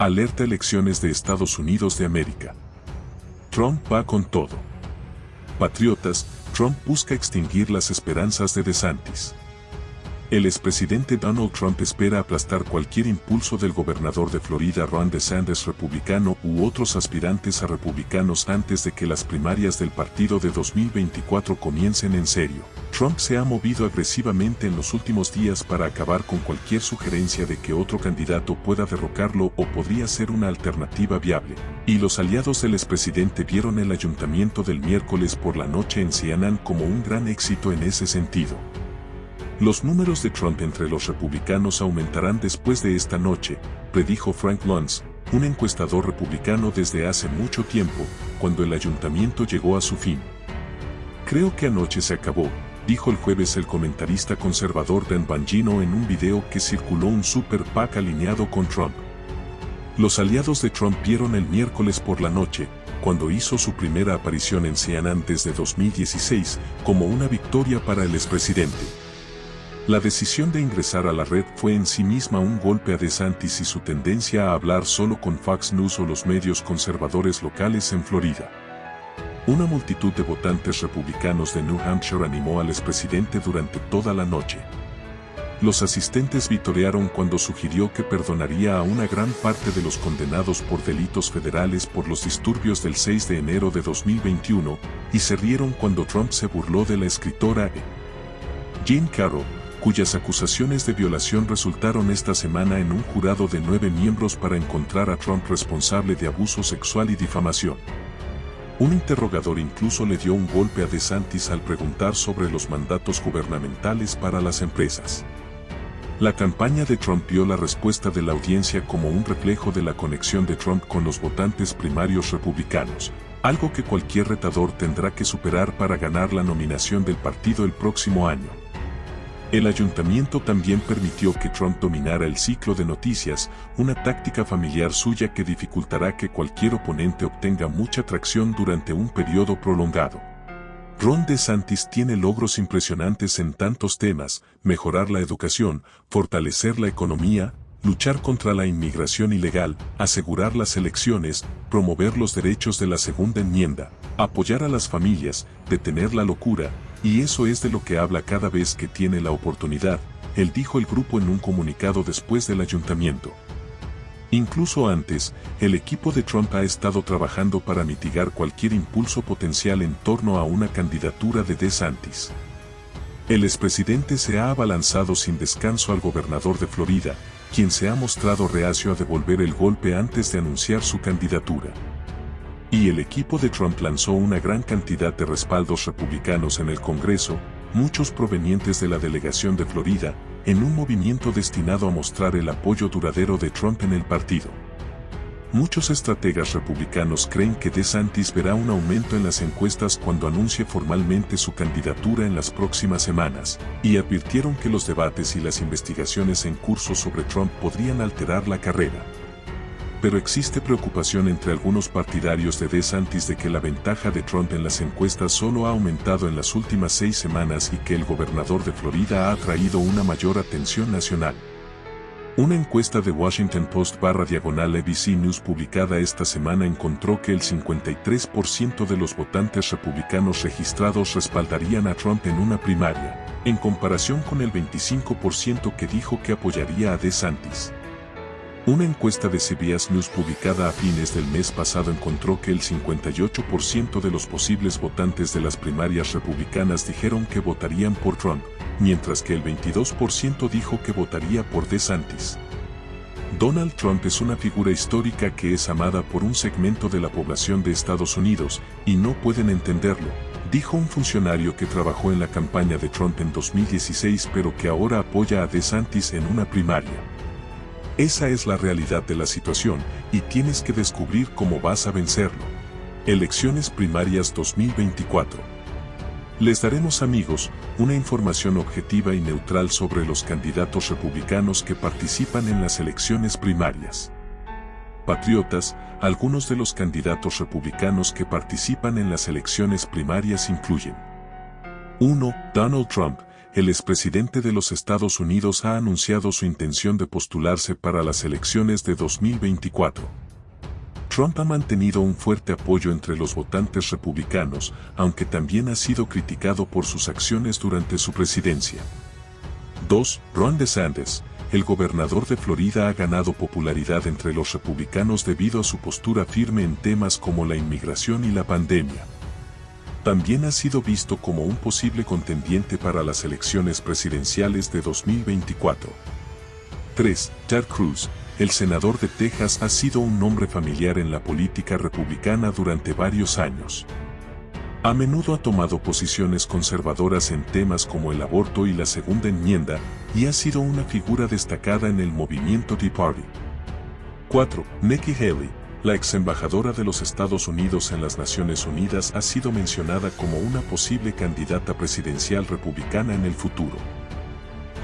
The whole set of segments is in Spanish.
Alerta elecciones de Estados Unidos de América. Trump va con todo. Patriotas, Trump busca extinguir las esperanzas de DeSantis. El expresidente Donald Trump espera aplastar cualquier impulso del gobernador de Florida Ron DeSantis republicano u otros aspirantes a republicanos antes de que las primarias del partido de 2024 comiencen en serio. Trump se ha movido agresivamente en los últimos días para acabar con cualquier sugerencia de que otro candidato pueda derrocarlo o podría ser una alternativa viable. Y los aliados del expresidente vieron el ayuntamiento del miércoles por la noche en CNN como un gran éxito en ese sentido. Los números de Trump entre los republicanos aumentarán después de esta noche, predijo Frank Luntz, un encuestador republicano desde hace mucho tiempo, cuando el ayuntamiento llegó a su fin. Creo que anoche se acabó, dijo el jueves el comentarista conservador Dan Bangino en un video que circuló un super PAC alineado con Trump. Los aliados de Trump vieron el miércoles por la noche, cuando hizo su primera aparición en CNN desde 2016, como una victoria para el expresidente. La decisión de ingresar a la red fue en sí misma un golpe a DeSantis y su tendencia a hablar solo con Fox News o los medios conservadores locales en Florida. Una multitud de votantes republicanos de New Hampshire animó al expresidente durante toda la noche. Los asistentes vitorearon cuando sugirió que perdonaría a una gran parte de los condenados por delitos federales por los disturbios del 6 de enero de 2021, y se rieron cuando Trump se burló de la escritora Jean Carroll, cuyas acusaciones de violación resultaron esta semana en un jurado de nueve miembros para encontrar a Trump responsable de abuso sexual y difamación. Un interrogador incluso le dio un golpe a DeSantis al preguntar sobre los mandatos gubernamentales para las empresas. La campaña de Trump vio la respuesta de la audiencia como un reflejo de la conexión de Trump con los votantes primarios republicanos, algo que cualquier retador tendrá que superar para ganar la nominación del partido el próximo año. El ayuntamiento también permitió que Trump dominara el ciclo de noticias, una táctica familiar suya que dificultará que cualquier oponente obtenga mucha tracción durante un periodo prolongado. Ron DeSantis tiene logros impresionantes en tantos temas, mejorar la educación, fortalecer la economía, luchar contra la inmigración ilegal, asegurar las elecciones, promover los derechos de la segunda enmienda, apoyar a las familias, detener la locura, y eso es de lo que habla cada vez que tiene la oportunidad, él dijo el grupo en un comunicado después del ayuntamiento. Incluso antes, el equipo de Trump ha estado trabajando para mitigar cualquier impulso potencial en torno a una candidatura de DeSantis. El expresidente se ha abalanzado sin descanso al gobernador de Florida, quien se ha mostrado reacio a devolver el golpe antes de anunciar su candidatura. Y el equipo de Trump lanzó una gran cantidad de respaldos republicanos en el Congreso, muchos provenientes de la delegación de Florida, en un movimiento destinado a mostrar el apoyo duradero de Trump en el partido. Muchos estrategas republicanos creen que DeSantis verá un aumento en las encuestas cuando anuncie formalmente su candidatura en las próximas semanas, y advirtieron que los debates y las investigaciones en curso sobre Trump podrían alterar la carrera pero existe preocupación entre algunos partidarios de DeSantis de que la ventaja de Trump en las encuestas solo ha aumentado en las últimas seis semanas y que el gobernador de Florida ha atraído una mayor atención nacional. Una encuesta de Washington Post barra diagonal ABC News publicada esta semana encontró que el 53% de los votantes republicanos registrados respaldarían a Trump en una primaria, en comparación con el 25% que dijo que apoyaría a DeSantis. Una encuesta de CBS News publicada a fines del mes pasado encontró que el 58% de los posibles votantes de las primarias republicanas dijeron que votarían por Trump, mientras que el 22% dijo que votaría por DeSantis. Donald Trump es una figura histórica que es amada por un segmento de la población de Estados Unidos, y no pueden entenderlo, dijo un funcionario que trabajó en la campaña de Trump en 2016 pero que ahora apoya a DeSantis en una primaria. Esa es la realidad de la situación y tienes que descubrir cómo vas a vencerlo. Elecciones Primarias 2024. Les daremos amigos una información objetiva y neutral sobre los candidatos republicanos que participan en las elecciones primarias. Patriotas, algunos de los candidatos republicanos que participan en las elecciones primarias incluyen 1. Donald Trump, el expresidente de los Estados Unidos ha anunciado su intención de postularse para las elecciones de 2024. Trump ha mantenido un fuerte apoyo entre los votantes republicanos, aunque también ha sido criticado por sus acciones durante su presidencia. 2. Ron DeSantis, el gobernador de Florida ha ganado popularidad entre los republicanos debido a su postura firme en temas como la inmigración y la pandemia. También ha sido visto como un posible contendiente para las elecciones presidenciales de 2024. 3. Ted Cruz, el senador de Texas ha sido un nombre familiar en la política republicana durante varios años. A menudo ha tomado posiciones conservadoras en temas como el aborto y la segunda enmienda, y ha sido una figura destacada en el movimiento Tea Party. 4. Nikki Haley, la ex embajadora de los Estados Unidos en las Naciones Unidas ha sido mencionada como una posible candidata presidencial republicana en el futuro.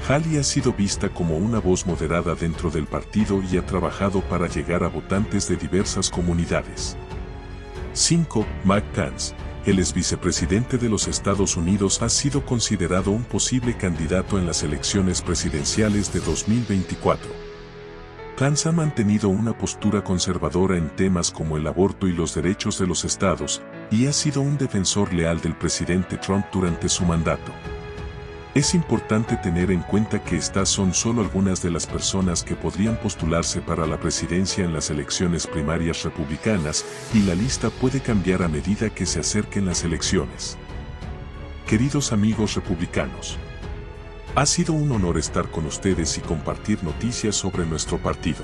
Haley ha sido vista como una voz moderada dentro del partido y ha trabajado para llegar a votantes de diversas comunidades. 5. Mike Pence, el ex vicepresidente de los Estados Unidos ha sido considerado un posible candidato en las elecciones presidenciales de 2024. Pence ha mantenido una postura conservadora en temas como el aborto y los derechos de los estados, y ha sido un defensor leal del presidente Trump durante su mandato. Es importante tener en cuenta que estas son solo algunas de las personas que podrían postularse para la presidencia en las elecciones primarias republicanas y la lista puede cambiar a medida que se acerquen las elecciones. Queridos amigos republicanos, ha sido un honor estar con ustedes y compartir noticias sobre nuestro partido.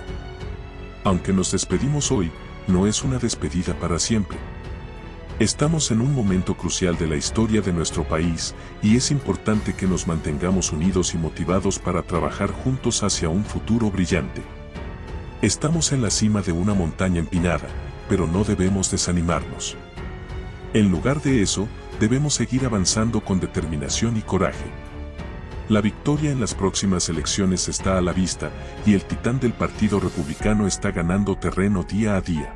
Aunque nos despedimos hoy, no es una despedida para siempre. Estamos en un momento crucial de la historia de nuestro país y es importante que nos mantengamos unidos y motivados para trabajar juntos hacia un futuro brillante. Estamos en la cima de una montaña empinada, pero no debemos desanimarnos. En lugar de eso, debemos seguir avanzando con determinación y coraje. La victoria en las próximas elecciones está a la vista y el titán del Partido Republicano está ganando terreno día a día.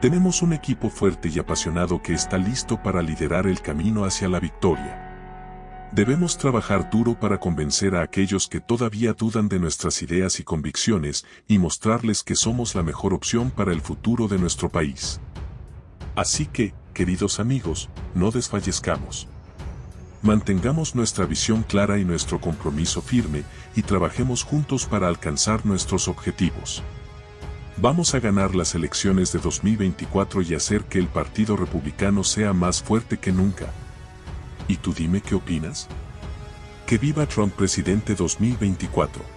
Tenemos un equipo fuerte y apasionado que está listo para liderar el camino hacia la victoria. Debemos trabajar duro para convencer a aquellos que todavía dudan de nuestras ideas y convicciones y mostrarles que somos la mejor opción para el futuro de nuestro país. Así que, queridos amigos, no desfallezcamos. Mantengamos nuestra visión clara y nuestro compromiso firme y trabajemos juntos para alcanzar nuestros objetivos. Vamos a ganar las elecciones de 2024 y hacer que el Partido Republicano sea más fuerte que nunca. ¿Y tú dime qué opinas? Que viva Trump presidente 2024.